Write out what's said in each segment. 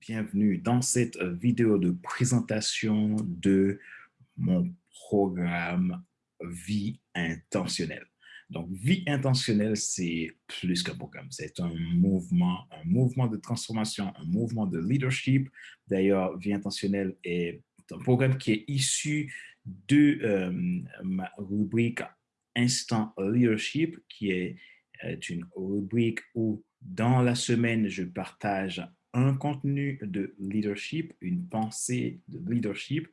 bienvenue dans cette vidéo de présentation de mon programme Vie intentionnelle. Donc, Vie intentionnelle, c'est plus qu'un programme. C'est un mouvement, un mouvement de transformation, un mouvement de leadership. D'ailleurs, Vie intentionnelle est un programme qui est issu de euh, ma rubrique Instant Leadership, qui est une rubrique où dans la semaine, je partage un contenu de leadership, une pensée de leadership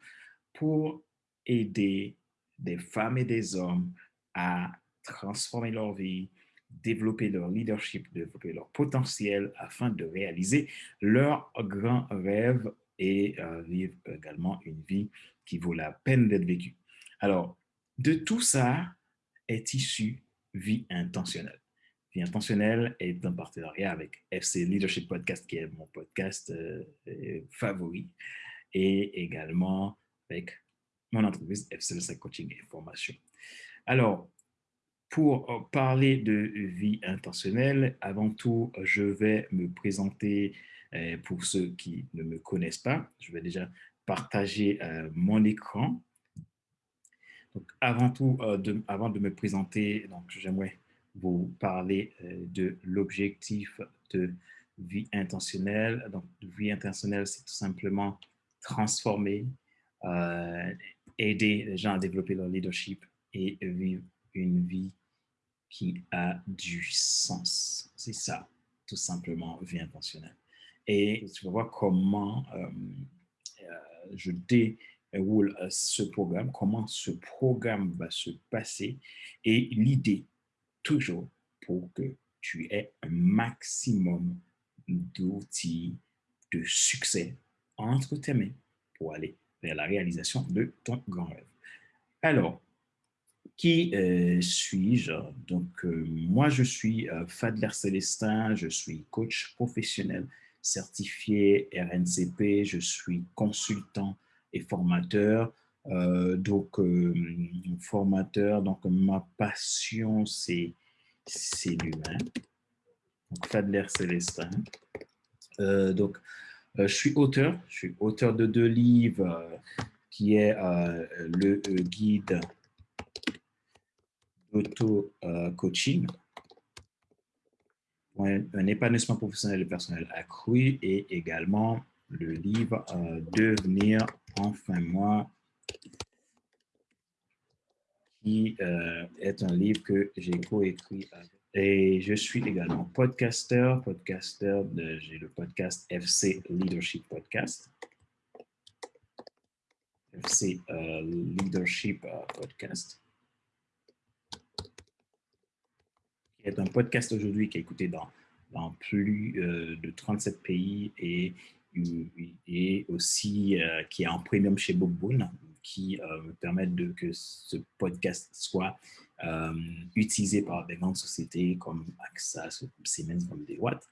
pour aider des femmes et des hommes à transformer leur vie, développer leur leadership, développer leur potentiel afin de réaliser leurs grands rêves et euh, vivre également une vie qui vaut la peine d'être vécue. Alors, de tout ça est issu vie intentionnelle. Vie intentionnelle est un partenariat avec FC Leadership Podcast, qui est mon podcast euh, euh, favori, et également avec mon entreprise FC Coaching et Formation. Alors, pour euh, parler de vie intentionnelle, avant tout, je vais me présenter pour ceux qui ne me connaissent pas. Je vais déjà partager mon écran. Donc, avant tout, avant de me présenter, j'aimerais vous parler euh, de l'objectif de vie intentionnelle. Donc, vie intentionnelle, c'est tout simplement transformer, euh, aider les gens à développer leur leadership et vivre une vie qui a du sens. C'est ça, tout simplement, vie intentionnelle. Et tu vas voir comment euh, je déroule ce programme, comment ce programme va se passer. Et l'idée, toujours pour que tu aies un maximum d'outils de succès entre tes mains pour aller vers la réalisation de ton grand rêve. Alors, qui euh, suis-je? Donc, euh, moi, je suis euh, Fadler Célestin, je suis coach professionnel certifié RNCP, je suis consultant et formateur. donc, formateur, donc ma passion, c'est l'humain. Donc, Fadler Célestin. donc, je suis auteur, je suis auteur de deux livres qui est le guide d'auto-coaching un épanouissement professionnel et personnel accru et également le livre Devenir enfin moi qui euh, est un livre que j'ai coécrit Et je suis également podcaster, podcaster, j'ai le podcast FC Leadership Podcast. FC euh, Leadership euh, Podcast. Qui est un podcast aujourd'hui qui est écouté dans, dans plus de 37 pays et, et aussi qui est en premium chez Bookboon qui euh, me permettent que ce podcast soit euh, utilisé par des grandes sociétés comme AXA, Siemens, comme Deloitte.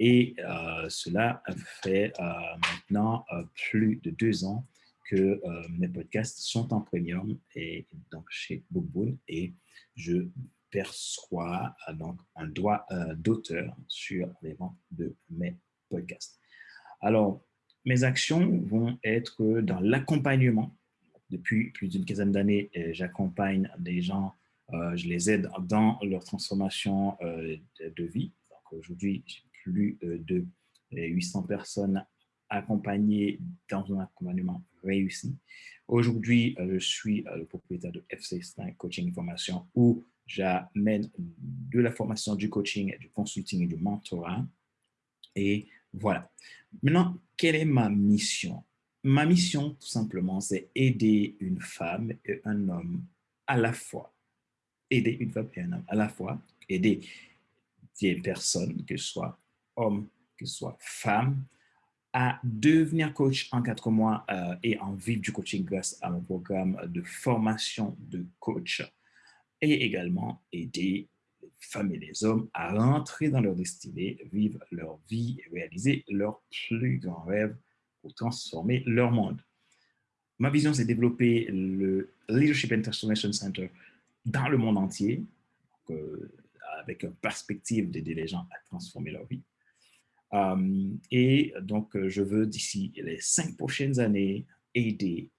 Et euh, cela fait maintenant plus de deux ans que mes podcasts sont en premium et donc chez Bookboon et je perçois donc un droit d'auteur sur les ventes de mes podcasts. Alors, mes actions vont être dans l'accompagnement depuis plus d'une quinzaine d'années, euh, j'accompagne des gens, euh, je les aide dans leur transformation euh, de, vie. Aujourd'hui, j'ai plus de 800 personnes accompagnées dans un accompagnement réussi. Aujourd'hui, je suis le propriétaire de FC5 Coaching Formation où j'amène de la formation, du coaching, du consulting et du mentorat. Et voilà. Maintenant, quelle est ma mission? Ma mission, tout simplement, c'est aider une femme et un homme à la fois. Aider une femme et un homme à la fois. Aider des personnes, que ce soit hommes, que ce soit femmes, à devenir coach en quatre mois euh, et en vivre du coaching grâce à mon programme de formation de coach. Et également aider les femmes et les hommes à rentrer dans leur destinée, vivre leur vie et réaliser leur plus grand rêve pour transformer leur monde. Ma vision, c'est développer le Leadership and Transformation Center dans le monde entier, euh, avec une perspective d'aider les gens à transformer leur vie. et donc, je veux d'ici les cinq prochaines années aider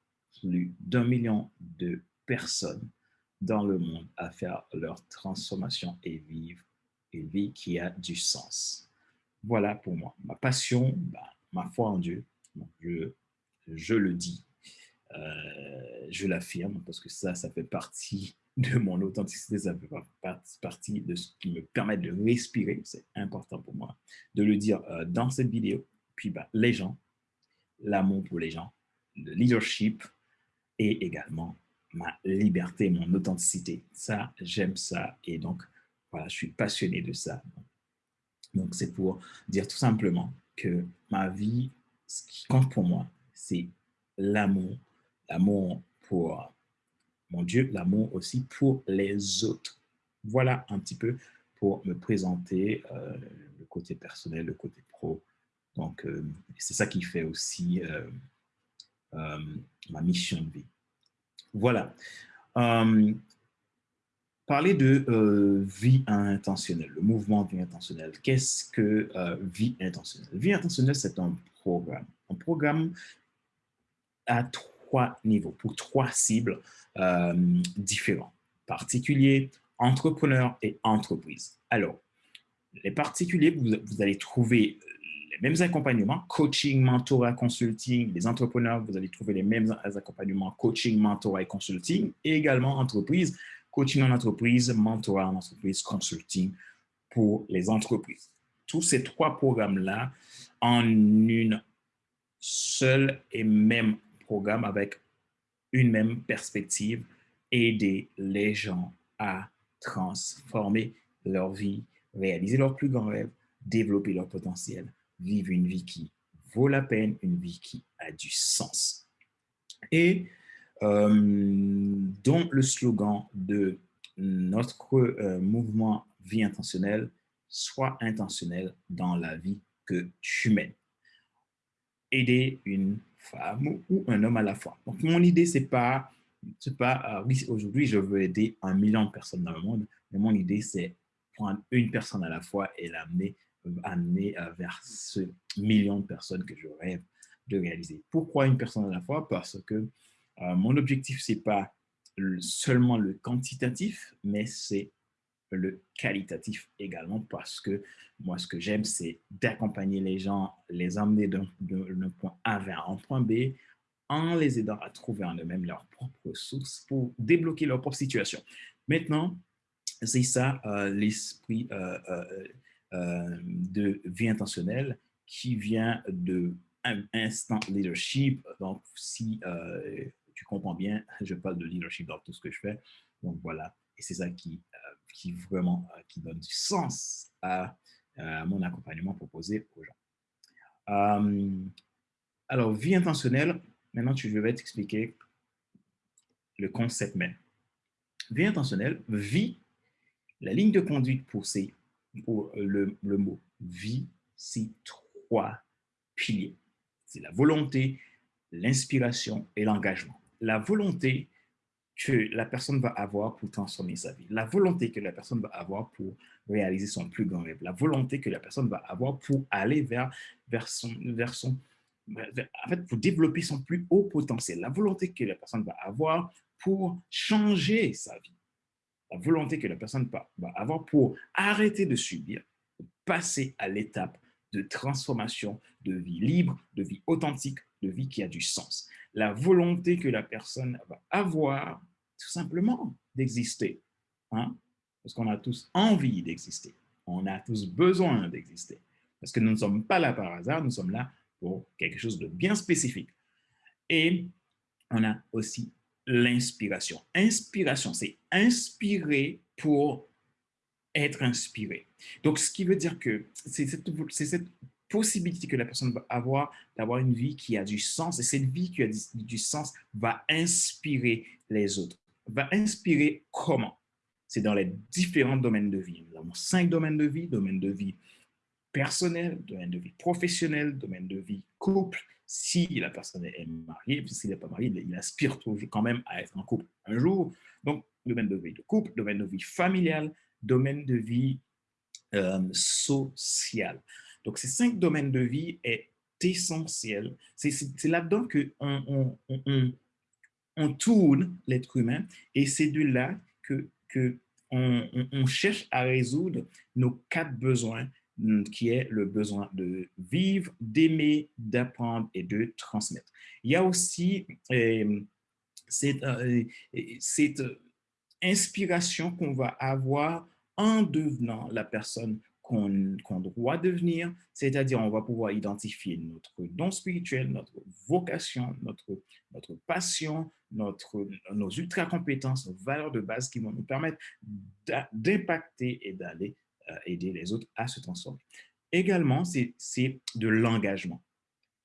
plus d'un million de personnes dans le monde à faire leur transformation et vivre une vie qui a du sens. Voilà pour moi. Ma passion, bah, ma foi en Dieu, je, le dis, euh, je l'affirme parce que ça, ça fait partie de mon authenticité, ça fait partie de ce qui me permet de respirer. C'est important pour moi de le dire euh, dans cette vidéo. Puis bah, les gens, l'amour pour les gens, le leadership et également ma liberté, mon authenticité. Ça, j'aime ça. Et donc, voilà, je suis passionné de ça. Donc, c'est pour dire tout simplement que ma vie, ce qui compte pour moi, c'est l'amour. L'amour pour mon Dieu, l'amour aussi pour les autres. Voilà un petit peu pour me présenter euh, le côté personnel, le côté pro. Donc, euh, c'est ça qui fait aussi euh, ma mission de vie. Voilà. Parler de vie intentionnelle, le mouvement vie intentionnelle. Qu'est-ce que vie intentionnelle? Vie intentionnelle, c'est un programme. Un programme à trois niveaux, pour trois cibles différents. Particuliers, entrepreneurs et entreprises. Alors, les particuliers, vous allez trouver mêmes accompagnements, coaching, mentorat, consulting, les entrepreneurs, vous allez trouver les mêmes accompagnements, coaching, mentorat et consulting, et également entreprise, coaching en entreprise, mentorat en entreprise, consulting pour les entreprises. Tous ces trois programmes-là en une seule et même programme avec une même perspective, aider les gens à transformer leur vie, réaliser leurs plus grands rêves, développer leur potentiel vivre une vie qui vaut la peine, une vie qui a du sens. Et euh, dont le slogan de notre euh, mouvement Vie intentionnelle, soit intentionnel dans la vie que mènes. Aider une femme ou un homme à la fois. Donc, mon idée, c'est pas, c'est pas, euh, oui, aujourd'hui, je veux aider un million de personnes dans le monde, mais mon idée, c'est prendre une personne à la fois et l'amener amener euh, vers ce million de personnes que je rêve de réaliser. Pourquoi une personne à la fois? Parce que euh, mon objectif, c'est pas seulement le quantitatif, mais c'est le qualitatif également parce que moi, ce que j'aime, c'est d'accompagner les gens, les emmener d'un point A vers un point B en les aidant à trouver en eux-mêmes leur propre source pour débloquer leur propre situation. Maintenant, c'est ça euh, l'esprit euh, de vie intentionnelle qui vient de instant leadership. Donc, si euh, tu comprends bien, je parle de leadership dans tout ce que je fais. Donc, voilà. Et c'est ça qui, euh, qui vraiment qui donne du sens à, mon accompagnement proposé aux gens. alors, vie intentionnelle, maintenant, je vais t'expliquer le concept même. Vie intentionnelle, vie, la ligne de conduite pour ces pour le, le mot vie, c'est trois piliers. C'est la volonté, l'inspiration et l'engagement. La volonté que la personne va avoir pour transformer sa vie, la volonté que la personne va avoir pour réaliser son plus grand rêve, la volonté que la personne va avoir pour aller vers, vers son, vers son en fait, pour développer son plus haut potentiel, la volonté que la personne va avoir pour changer sa vie, la volonté que la personne va avoir pour arrêter de subir, passer à l'étape de transformation, de vie libre, de vie authentique, de vie qui a du sens. La volonté que la personne va avoir tout simplement d'exister. Hein? Parce qu'on a tous envie d'exister. On a tous besoin d'exister. Parce que nous ne sommes pas là par hasard, nous sommes là pour quelque chose de bien spécifique. Et on a aussi l'inspiration. Inspiration, c'est inspirer pour être inspiré. Donc, ce qui veut dire que c'est cette, cette, possibilité que la personne va avoir d'avoir une vie qui a du sens et cette vie qui a du, sens va inspirer les autres. Va inspirer comment? C'est dans les différents domaines de vie. Nous avons cinq domaines de vie, domaine de vie personnel, domaine de vie professionnel, domaine de vie couple, si la personne est mariée, s'il n'est pas marié, il aspire toujours quand même à être en couple un jour. Donc, domaine de vie de couple, domaine de vie familiale, domaine de vie euh, sociale. Donc, ces cinq domaines de vie est essentiel. C'est là-dedans qu'on on, on, on, tourne l'être humain et c'est de là que, que on, cherche à résoudre nos quatre besoins mm, qui est le besoin de vivre, d'aimer, d'apprendre et de transmettre. Il y a aussi euh, cette, euh, cette inspiration qu'on va avoir en devenant la personne qu'on doit devenir, c'est-à-dire on va pouvoir identifier notre don spirituel, notre vocation, notre, notre passion, notre, nos ultra-compétences, nos valeurs de base qui vont nous permettre d'impacter et d'aller euh, aider les autres à se transformer. Également, c'est de l'engagement.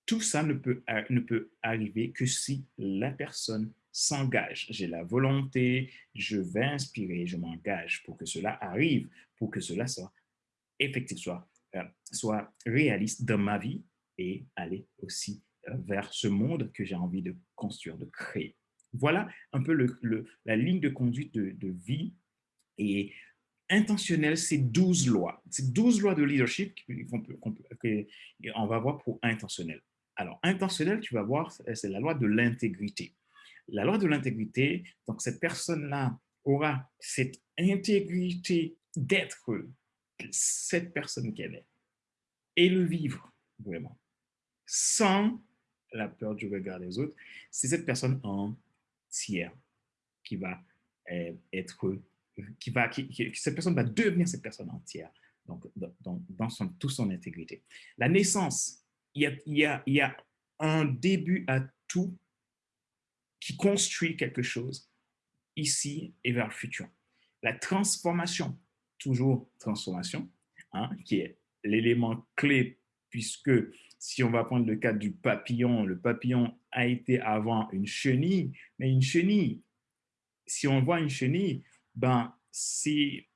Tout ça ne peut, ne peut arriver que si la personne s'engage. J'ai la volonté, je vais inspirer, je m'engage pour que cela arrive, pour que cela soit effectif, soit, euh, soit réaliste dans ma vie et aller aussi euh, vers ce monde que j'ai envie de construire, de créer. Voilà un peu la ligne de conduite de, vie et intentionnel, c'est 12 lois. C'est 12 lois de leadership qu'on va voir pour intentionnel. Alors, intentionnel, tu vas voir, c'est la loi de l'intégrité. La loi de l'intégrité, donc cette personne-là aura cette intégrité d'être cette personne qu'elle est et le vivre vraiment sans la peur du regard des autres, c'est cette personne entière qui va euh, être, qui va, qui, cette personne va devenir cette personne entière, donc dans, son, toute son intégrité. La naissance, il il, y a, il y a un début à tout qui construit quelque chose ici et vers le futur. La transformation, toujours transformation, hein, qui est l'élément clé, puisque si on va prendre le cas du papillon, le papillon a été avant une chenille, mais une chenille, si on voit une chenille, ben, c'est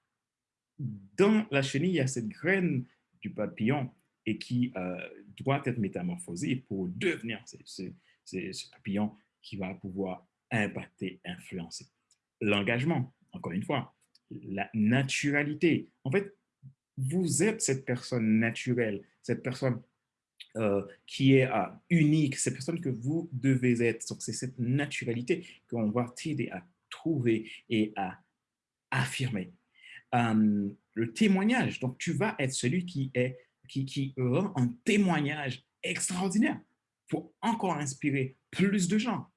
dans la chenille, il y a cette graine du papillon et qui euh, doit être métamorphosée pour devenir ce papillon qui va pouvoir impacter, influencer. L'engagement, encore une fois, la naturalité. En fait, vous êtes cette personne naturelle, cette personne euh, qui est euh, unique, cette personne que vous devez être. Donc, c'est cette naturalité qu'on va t'aider à trouver et à affirmer. Euh, le témoignage, donc tu vas être celui qui, est, qui, qui rend un témoignage extraordinaire pour encore inspirer plus de gens,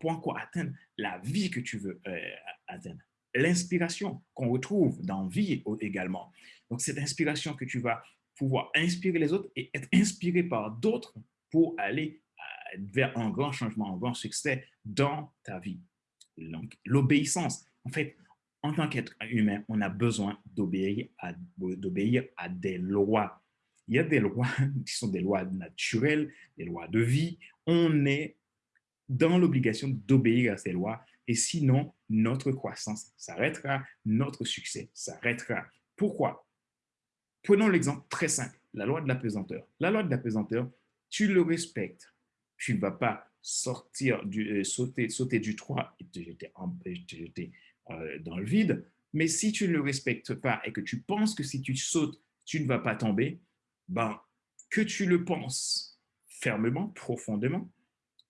pour encore atteindre la vie que tu veux atteindre l'inspiration qu'on retrouve dans vie également. Donc, cette inspiration que tu vas pouvoir inspirer les autres et être inspiré par d'autres pour aller euh, vers un grand changement, un grand succès dans ta vie. L'obéissance. En fait, en tant qu'être humain, on a besoin d'obéir à, à des lois. Il y a des lois qui sont des lois naturelles, des lois de vie. On est dans l'obligation d'obéir à ces lois et sinon, notre croissance s'arrêtera, notre succès s'arrêtera. Pourquoi? Prenons l'exemple très simple, la loi de la pesanteur. La loi de la pesanteur, tu le respectes. Tu ne vas pas sortir du, euh, sauter, sauter du toit et te jeter, euh, dans le vide. Mais si tu ne le respectes pas et que tu penses que si tu sautes, tu ne vas pas tomber, ben, que tu le penses fermement, profondément,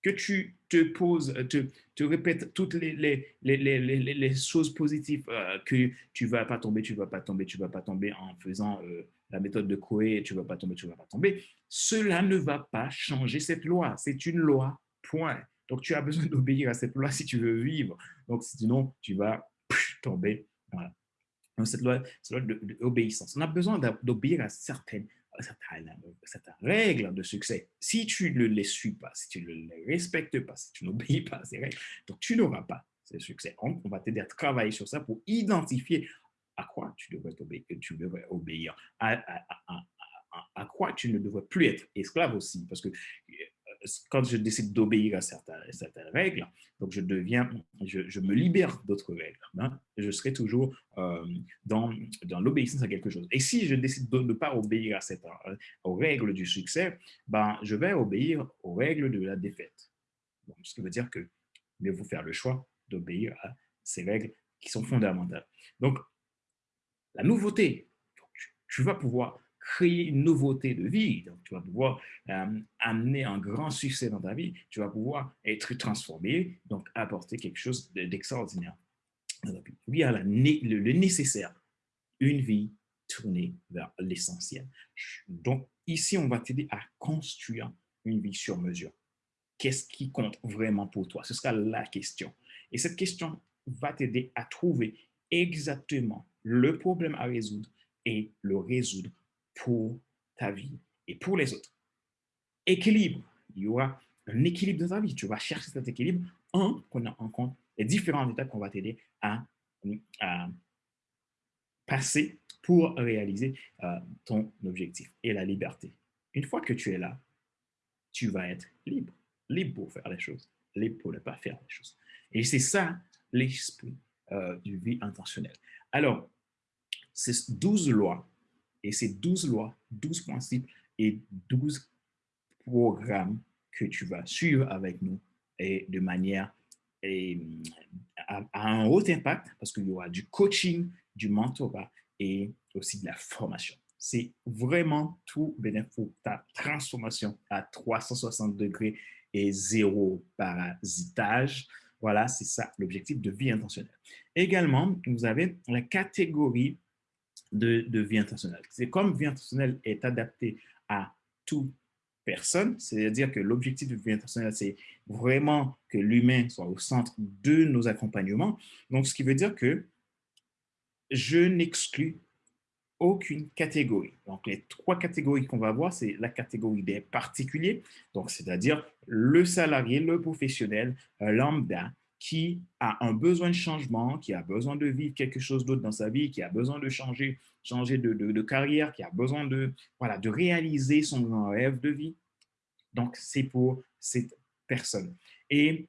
que tu te poses, te, te répètes toutes les, choses positives, euh, que tu ne vas pas tomber, tu ne vas pas tomber, tu ne vas pas tomber en faisant euh, la méthode de Coué, tu ne vas pas tomber, tu ne vas pas tomber, cela ne va pas changer cette loi. C'est une loi, point. Donc, tu as besoin d'obéir à cette loi si tu veux vivre. Donc, sinon, tu vas tomber. Voilà. Donc, cette loi, cette loi d'obéissance. On a besoin d'obéir à certaines cette règle de succès. Si tu ne les suis pas, si tu ne les respectes pas, si tu n'obéis pas à ces règles, donc tu n'auras pas ce succès. On, va t'aider à travailler sur ça pour identifier à quoi tu devrais obéir, tu devrais obéir à, à, quoi tu ne devrais plus être esclave aussi. Parce que quand je décide d'obéir à certaines, règles, donc je deviens, je, me libère d'autres règles. Hein, je serai toujours euh, dans, l'obéissance à quelque chose. Et si je décide de ne pas obéir à cette, euh, aux règles du succès, ben, je vais obéir aux règles de la défaite. Donc, ce qui veut dire que il faut faire le choix d'obéir à ces règles qui sont fondamentales. Donc, la nouveauté, tu vas pouvoir créer une nouveauté de vie. Donc, tu vas pouvoir euh, amener un grand succès dans ta vie. Tu vas pouvoir être transformé, donc apporter quelque chose d'extraordinaire. Il y a le, nécessaire, une vie tournée vers l'essentiel. Donc, ici, on va t'aider à construire une vie sur mesure. Qu'est-ce qui compte vraiment pour toi? Ce sera la question. Et cette question va t'aider à trouver exactement le problème à résoudre et le résoudre pour ta vie et pour les autres. Équilibre. Il y aura un équilibre dans ta vie. Tu vas chercher cet équilibre en prenant en compte les différentes étapes qu'on va t'aider à, passer pour réaliser euh, ton objectif et la liberté. Une fois que tu es là, tu vas être libre. Libre pour faire les choses, libre pour ne pas faire les choses. Et c'est ça l'esprit euh, du vie intentionnelle. Alors, ces 12 lois et ces 12 lois, 12 principes et 12 programmes que tu vas suivre avec nous et de manière et, à, un haut impact parce qu'il y aura du coaching, du mentorat et aussi de la formation. C'est vraiment tout bénéfique pour ta transformation à 360 degrés et zéro parasitage. Voilà, c'est ça l'objectif de vie intentionnelle. Également, vous avez la catégorie de, vie intentionnelle. C'est comme vie intentionnelle est adaptée à toute personne, c'est-à-dire que l'objectif de vie intentionnelle, c'est vraiment que l'humain soit au centre de nos accompagnements. Donc, ce qui veut dire que je n'exclus aucune catégorie. Donc, les trois catégories qu'on va voir, c'est la catégorie des particuliers, donc c'est-à-dire le salarié, le professionnel, lambda, qui a un besoin de changement, qui a besoin de vivre quelque chose d'autre dans sa vie, qui a besoin de changer, changer de, carrière, qui a besoin de, voilà, de réaliser son grand rêve de vie. Donc, c'est pour cette personne. Et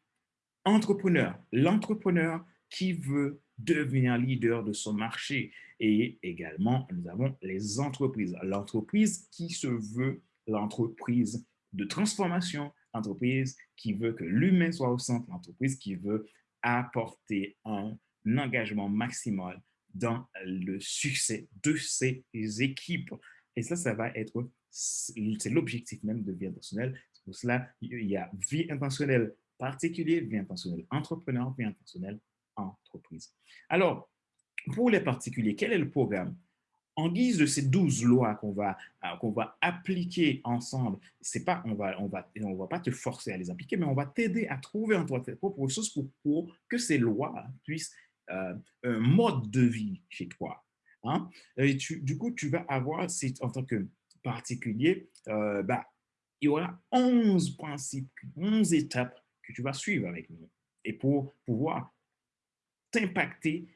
entrepreneur, l'entrepreneur qui veut devenir leader de son marché. Et également, nous avons les entreprises. L'entreprise qui se veut l'entreprise de transformation, entreprise qui veut que l'humain soit au centre, l'entreprise qui veut apporter un engagement maximal dans le succès de ses équipes. Et ça, ça va être, c'est l'objectif même de vie intentionnelle. Pour cela, il y a vie intentionnelle particulière, vie intentionnelle entrepreneur, vie intentionnelle entreprise. Alors, pour les particuliers, quel est le programme? En guise de ces douze lois qu'on va, euh, qu'on va appliquer ensemble, c'est pas, on va, on, va, on va pas te forcer à les appliquer, mais on va t'aider à trouver en toi tes propres ressources pour, que ces lois puissent euh, un mode de vie chez toi. Hein? Du coup, tu vas avoir, en tant que particulier, euh, bah, il y aura 11 principes, 11 étapes que tu vas suivre avec nous. Et pour pouvoir t'impacter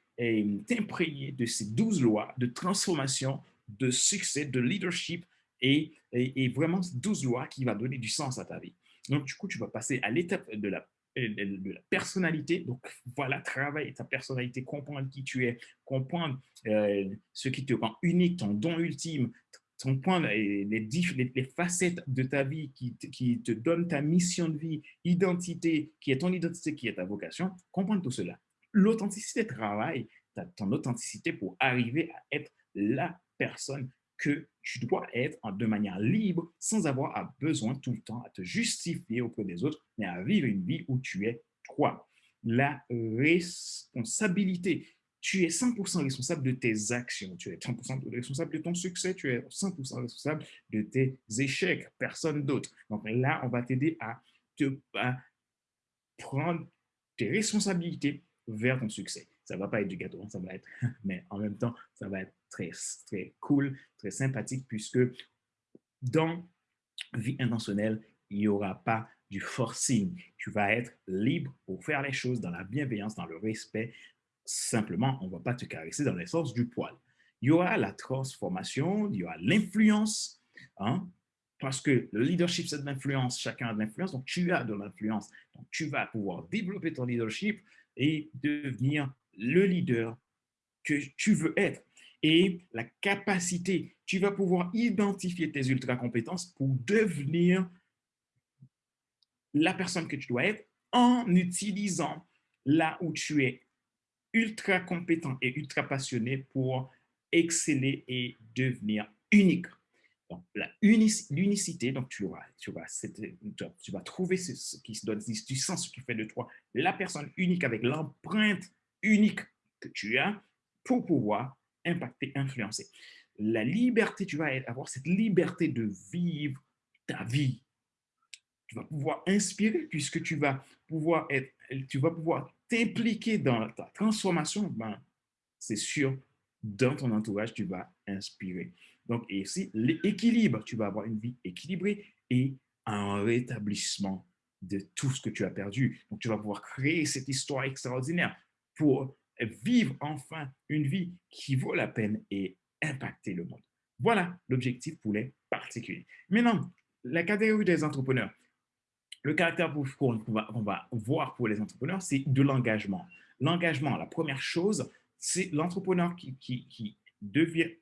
t'imprégner de ces douze lois de transformation, de succès, de leadership et, et, vraiment 12 lois qui vont donner du sens à ta vie. Donc, du coup, tu vas passer à l'étape de la, de la personnalité. Donc, voilà, travailler ta personnalité, comprendre qui tu es, comprendre euh, ce qui te rend unique, ton don ultime, comprendre les, les, les, facettes de ta vie qui qui te donnent ta mission de vie, identité, qui est ton identité, qui est ta vocation, comprendre tout cela l'authenticité travaille ton authenticité pour arriver à être la personne que tu dois être de manière libre, sans avoir besoin tout le temps à te justifier auprès des autres, mais à vivre une vie où tu es toi. La responsabilité. Tu es 100% responsable de tes actions, tu es 100% responsable de ton succès, tu es 100% responsable de tes échecs, personne d'autre. Donc là, on va t'aider à te à prendre tes responsabilités vers ton succès. Ça ne va pas être du gâteau, hein, ça va être, mais en même temps, ça va être très, très cool, très sympathique, puisque dans vie intentionnelle, il n'y aura pas du forcing. Tu vas être libre pour faire les choses dans la bienveillance, dans le respect. Simplement, on ne va pas te caresser dans l'essence du poil. Il y aura la transformation, il y aura l'influence, hein, parce que le leadership, c'est de l'influence, chacun a de l'influence, donc tu as de l'influence. Donc, tu vas pouvoir développer ton leadership et devenir le leader que tu veux être. Et la capacité, tu vas pouvoir identifier tes ultra compétences pour devenir la personne que tu dois être en utilisant là où tu es ultra compétent et ultra passionné pour exceller et devenir unique. Donc, l'unicité, donc tu vas, tu, vas, trouver ce, qui se donne du sens, ce qui fait de toi la personne unique avec l'empreinte unique que tu as pour pouvoir impacter, influencer. La liberté, tu vas avoir cette liberté de vivre ta vie. Tu vas pouvoir inspirer puisque tu vas pouvoir être, tu vas pouvoir t'impliquer dans ta transformation. Ben, c'est sûr, dans ton entourage, tu vas inspirer. Donc, ici, l'équilibre, tu vas avoir une vie équilibrée et un rétablissement de tout ce que tu as perdu. Donc, tu vas pouvoir créer cette histoire extraordinaire pour vivre enfin une vie qui vaut la peine et impacter le monde. Voilà l'objectif pour les particuliers. Maintenant, la catégorie des entrepreneurs. Le caractère qu'on va, voir pour les entrepreneurs, c'est de l'engagement. L'engagement, la première chose, c'est l'entrepreneur qui, qui,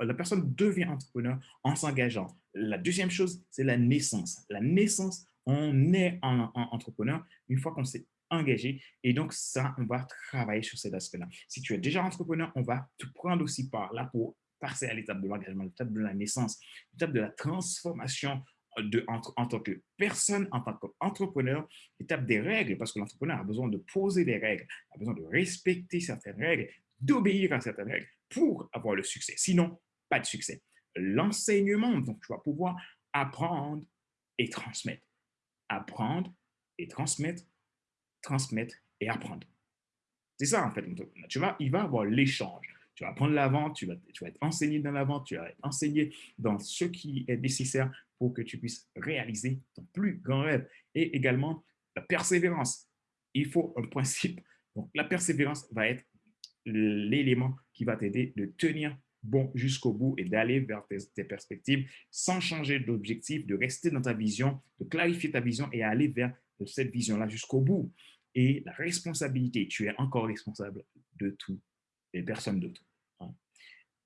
la personne devient entrepreneur en s'engageant. La deuxième chose, c'est la naissance. La naissance, on est en, entrepreneur une fois qu'on s'est engagé. Et donc, ça, on va travailler sur cet aspect-là. Si tu es déjà entrepreneur, on va te prendre aussi par là pour passer à l'étape de l'engagement, l'étape de la naissance, l'étape de la transformation de, en, en, tant que personne, en tant qu'entrepreneur, l'étape des règles, parce que l'entrepreneur a besoin de poser des règles, a besoin de respecter certaines règles, d'obéir à certaines règles pour avoir le succès. Sinon, pas de succès. L'enseignement, donc tu vas pouvoir apprendre et transmettre. Apprendre et transmettre, transmettre et apprendre. C'est ça, en fait. Tu vas, il va avoir l'échange. Tu vas apprendre la tu vas, tu vas être enseigné dans la tu vas être enseigné dans ce qui est nécessaire pour que tu puisses réaliser ton plus grand rêve. Et également, la persévérance. Il faut un principe. Donc, la persévérance va être l'élément qui va t'aider de tenir bon jusqu'au bout et d'aller vers tes, perspectives sans changer d'objectif, de rester dans ta vision, de clarifier ta vision et aller vers cette vision-là jusqu'au bout. Et la responsabilité, tu es encore responsable de tout et personne d'autre. Hein.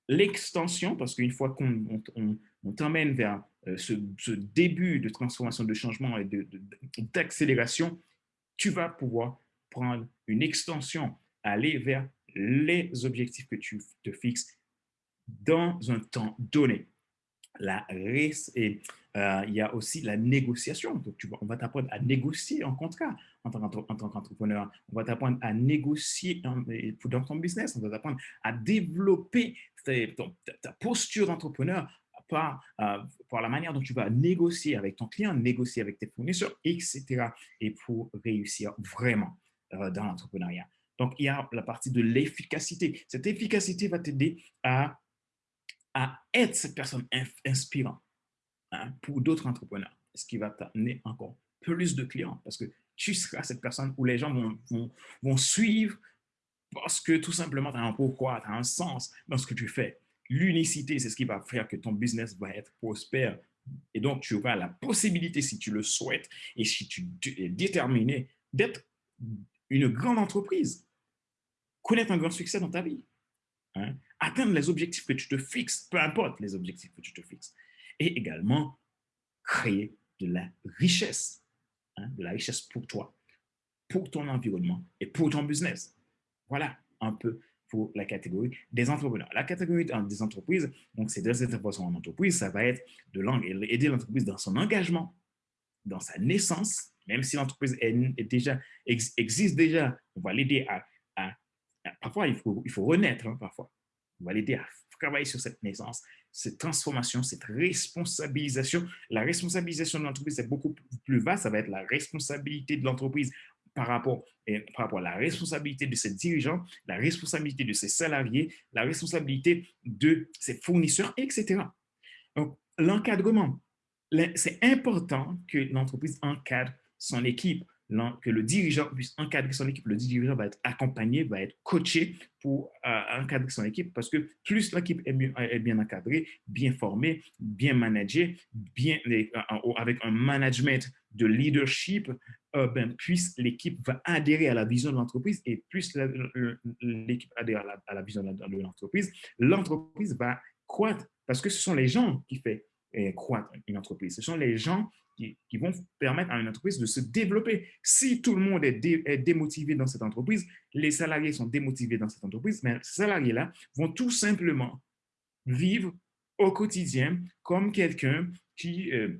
L'extension, parce qu'une fois qu'on t'emmène vers euh, ce, début de transformation, de changement et d'accélération, tu vas pouvoir prendre une extension, aller vers les objectifs que tu te fixes dans un temps donné. La et, euh, il y a aussi la négociation. Donc, tu on va t'apprendre à négocier en contrat en tant qu'entrepreneur. On va t'apprendre à négocier dans ton business. On va t'apprendre à développer ta, posture d'entrepreneur par, euh, par la manière dont tu vas négocier avec ton client, négocier avec tes fournisseurs, etc. Et pour réussir vraiment euh, dans l'entrepreneuriat. Donc, il y a la partie de l'efficacité. Cette efficacité va t'aider à, à être cette personne inspirante hein, pour d'autres entrepreneurs, ce qui va t'amener encore plus de clients parce que tu seras cette personne où les gens vont, vont, suivre parce que tout simplement, tu as un pourquoi, tu as un sens dans ce que tu fais. L'unicité, c'est ce qui va faire que ton business va être prospère. Et donc, tu auras la possibilité, si tu le souhaites et si tu es déterminé, d'être une grande entreprise, connaître un grand succès dans ta vie, hein, atteindre les objectifs que tu te fixes, peu importe les objectifs que tu te fixes, et également créer de la richesse, hein, de la richesse pour toi, pour ton environnement et pour ton business. Voilà un peu pour la catégorie des entrepreneurs. La catégorie des entreprises, donc c'est deux interventions en entreprise, ça va être de aider l'entreprise dans son engagement, dans sa naissance, même si l'entreprise existe déjà, on va l'aider à, Parfois, il faut, il faut renaître, hein, parfois. On va l'aider à travailler sur cette naissance, cette transformation, cette responsabilisation. La responsabilisation de l'entreprise est beaucoup plus vaste. Ça va être la responsabilité de l'entreprise par rapport, par rapport à la responsabilité de ses dirigeants, la responsabilité de ses salariés, la responsabilité de ses fournisseurs, etc. Donc, l'encadrement. C'est important que l'entreprise encadre son équipe, que le dirigeant puisse encadrer son équipe. Le dirigeant va être accompagné, va être coaché pour euh, encadrer son équipe parce que plus l'équipe est, bien encadrée, bien formée, bien managée, bien, euh, avec un management de leadership, euh, ben, plus l'équipe va adhérer à la vision de l'entreprise et plus l'équipe adhère à la, à la vision de l'entreprise, l'entreprise va croître parce que ce sont les gens qui font croître une entreprise. Ce sont les gens qui, vont permettre à une entreprise de se développer. Si tout le monde est, démotivé dans cette entreprise, les salariés sont démotivés dans cette entreprise, mais ces salariés-là vont tout simplement vivre au quotidien comme quelqu'un qui, euh,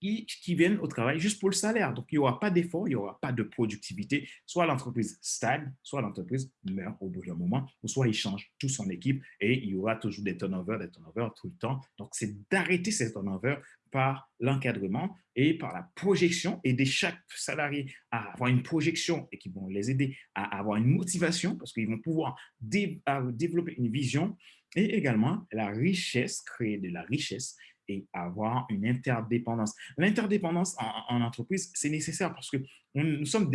qui, qui, au travail juste pour le salaire. Donc, il n'y aura pas d'effort, il n'y aura pas de productivité. Soit l'entreprise stagne, soit l'entreprise meurt au bout d'un moment, ou soit il change toute son équipe et il y aura toujours des turnovers, des turnovers tout le temps. Donc, c'est d'arrêter ces turnovers par l'encadrement et par la projection, aider chaque salarié à avoir une projection et qui vont les aider à avoir une motivation parce qu'ils vont pouvoir dé développer une vision et également la richesse, créer de la richesse et avoir une interdépendance. L'interdépendance en, entreprise, c'est nécessaire parce que nous sommes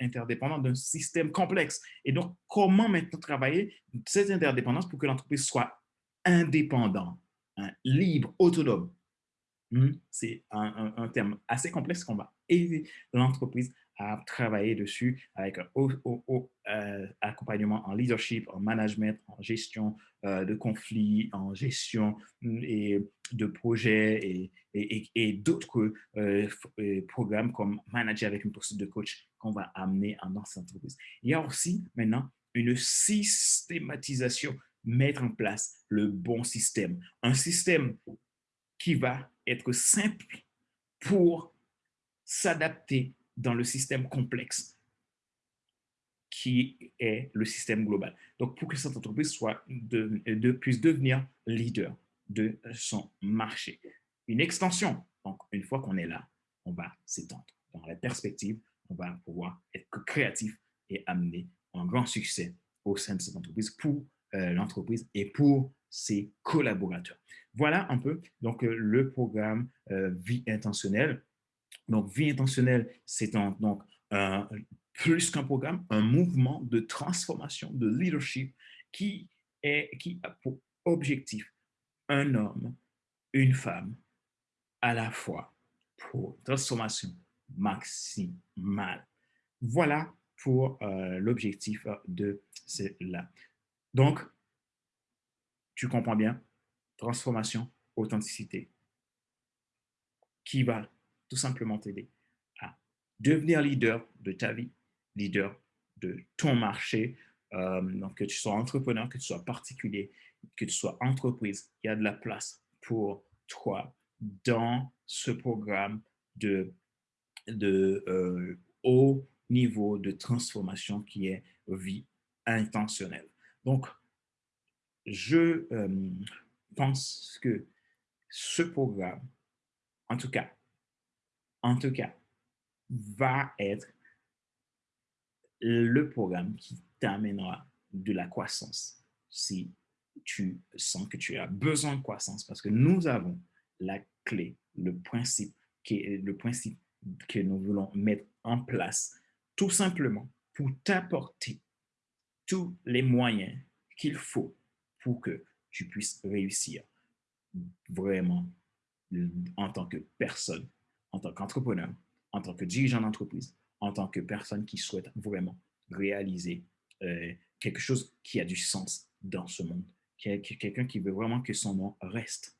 interdépendants d'un système complexe. Et donc, comment maintenant travailler cette interdépendance pour que l'entreprise soit indépendante, hein, libre, autonome? C'est un, terme assez complexe qu'on va aider l'entreprise à travailler dessus avec un haut, euh, accompagnement en leadership, en management, en gestion euh, de conflits, en gestion mm, et de projets et, et, d'autres euh, programmes comme manager avec une posture de coach qu'on va amener dans cette entreprise. Il y a aussi maintenant une systématisation, mettre en place le bon système. Un système qui va être simple pour s'adapter dans le système complexe qui est le système global. Donc, pour que cette entreprise puisse devenir leader de son marché. Une extension. Donc, une fois qu'on est là, on va s'étendre. Dans la perspective, on va pouvoir être créatif et amener un grand succès au sein de cette entreprise pour euh, l'entreprise et pour ses collaborateurs. Voilà un peu donc euh, le programme euh, Vie intentionnelle donc, vie intentionnelle, c'est donc plus qu'un programme, un mouvement de transformation, de leadership qui, a pour objectif un homme, une femme, à la fois pour transformation maximale. Voilà pour euh, l'objectif de cela. Donc, tu comprends bien, transformation, authenticité, qui va tout simplement t'aider à devenir leader de ta vie, leader de ton marché. Euh, donc, que tu sois entrepreneur, que tu sois particulier, que tu sois entreprise, il y a de la place pour toi dans ce programme de, euh, haut niveau de transformation qui est vie intentionnelle. Donc, je euh, pense que ce programme, en tout cas, en tout cas, va être le programme qui t'amènera de la croissance si tu sens que tu as besoin de croissance. Parce que nous avons la clé, le principe, qui le principe que nous voulons mettre en place tout simplement pour t'apporter tous les moyens qu'il faut pour que tu puisses réussir vraiment en tant que personne en tant qu'entrepreneur, en tant que dirigeant d'entreprise, en tant que personne qui souhaite vraiment réaliser euh, quelque chose qui a du sens dans ce monde, quelqu'un qui veut vraiment que son nom reste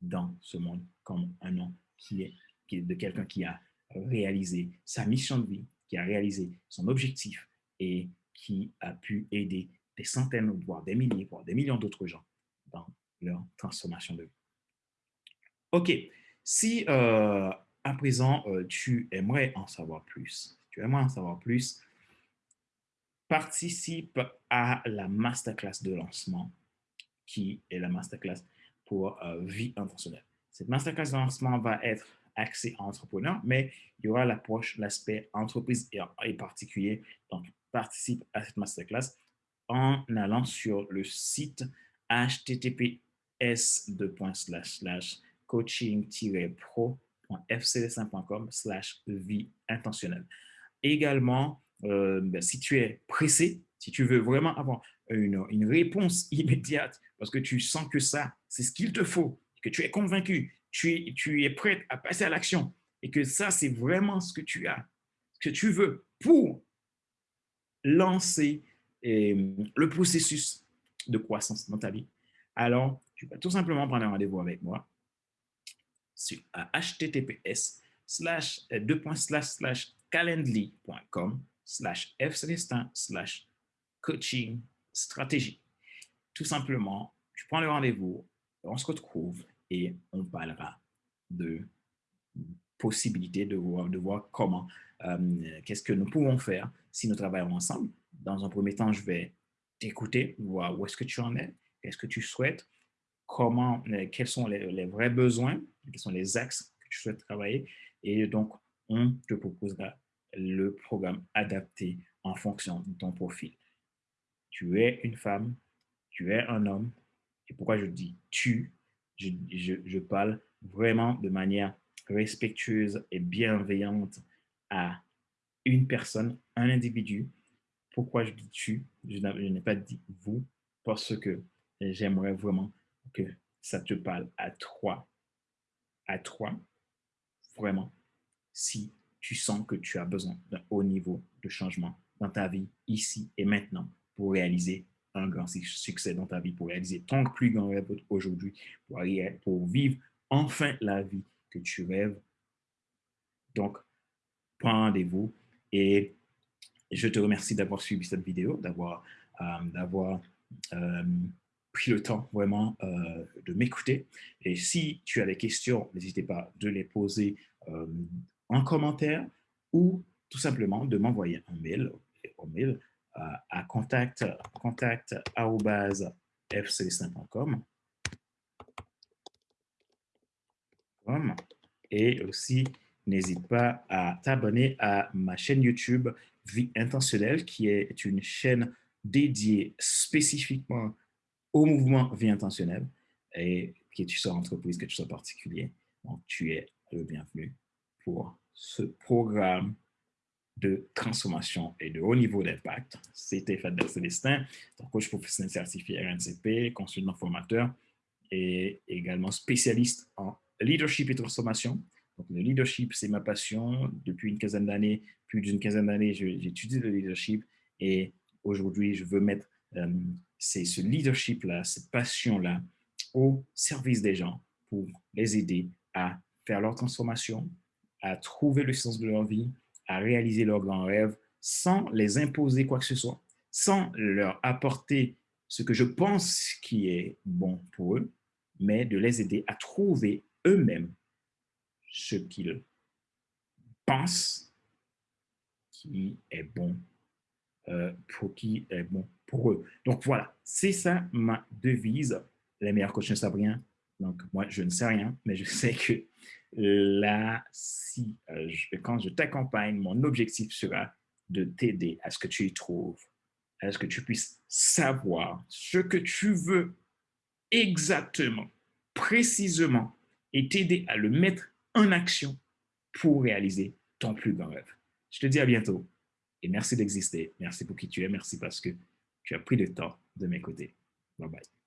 dans ce monde comme un nom qui est, qui est de quelqu'un qui a réalisé sa mission de vie, qui a réalisé son objectif et qui a pu aider des centaines, voire des milliers, voire des millions d'autres gens dans leur transformation de vie. OK. Si euh, à présent, euh, tu aimerais en savoir plus, tu aimerais en savoir plus, participe à la masterclass de lancement qui est la masterclass pour euh, vie intentionnelle? Cette masterclass de lancement va être axée entrepreneur, mais il y aura l'approche, l'aspect entreprise et, particulier. Donc, participe à cette masterclass en allant sur le site https coaching-pro.fcd5.com slash vie intentionnelle. Également, euh, ben, si tu es pressé, si tu veux vraiment avoir une, réponse immédiate, parce que tu sens que ça, c'est ce qu'il te faut, que tu es convaincu, tu tu es prêt à passer à l'action, et que ça, c'est vraiment ce que tu as, ce que tu veux pour lancer euh, le processus de croissance dans ta vie, alors tu vas tout simplement prendre un rendez-vous avec moi sur https slash euh, deux points slash slash calendly.com slash slash coaching stratégie. Tout simplement, tu prends le rendez-vous on se retrouve et on parlera de possibilités, de voir, de voir comment, euh, qu'est-ce que nous pouvons faire si nous travaillons ensemble. Dans un premier temps, je vais t'écouter, voir où est-ce que tu en es, qu'est-ce que tu souhaites, comment, euh, quels sont les, vrais besoins, quels sont les axes que tu souhaites travailler. Et donc, on te proposera le programme adapté en fonction de ton profil. Tu es une femme, tu es un homme. Et pourquoi je dis tu, je, je parle vraiment de manière respectueuse et bienveillante à une personne, un individu. Pourquoi je dis tu Je n'ai pas dit vous parce que j'aimerais vraiment que ça te parle à toi, à toi, vraiment, si tu sens que tu as besoin d'un haut niveau de changement dans ta vie, ici et maintenant, pour réaliser un grand succès dans ta vie, pour réaliser ton plus grand rêve aujourd'hui, pour, pour vivre enfin la vie que tu rêves. Donc, prends rendez-vous et je te remercie d'avoir suivi cette vidéo, d'avoir euh, euh, pris le temps vraiment euh, de m'écouter. Et si tu as des questions, n'hésitez pas de les poser en commentaire ou tout simplement de m'envoyer un mail, un mail à contact, contact et aussi n'hésite pas à t'abonner à ma chaîne YouTube Vie Intentionnelle, qui est une chaîne dédiée spécifiquement au mouvement Vie Intentionnelle. Et que tu sois entreprise, que tu sois particulier, donc tu es le bienvenu pour ce programme de transformation et de haut niveau d'impact. C'était Fadel Célestin, ton coach professionnel certifié RNCP, consultant formateur et également spécialiste en leadership et transformation. Donc, le leadership, c'est ma passion. Depuis une quinzaine d'années, plus d'une quinzaine d'années, j'étudie le leadership et aujourd'hui, je veux mettre euh, ce leadership-là, cette passion-là au service des gens pour les aider à faire leur transformation, à trouver le sens de leur vie, à réaliser leurs grands rêves sans les imposer quoi que ce soit, sans leur apporter ce que je pense qui est bon pour eux, mais de les aider à trouver eux-mêmes ce qu'ils pensent qui est bon euh, pour qui est bon pour eux. Donc voilà, c'est ça ma devise. Les meilleurs coachs ne savent rien. Donc moi, je ne sais rien, mais je sais que là, si euh, quand je t'accompagne, mon objectif sera de t'aider à ce que tu y trouves, à ce que tu puisses savoir ce que tu veux exactement, précisément, et t'aider à le mettre en action pour réaliser ton plus grand rêve. Je te dis à bientôt et merci d'exister. Merci pour qui tu es. Merci parce que tu as pris le temps de m'écouter. Bye bye.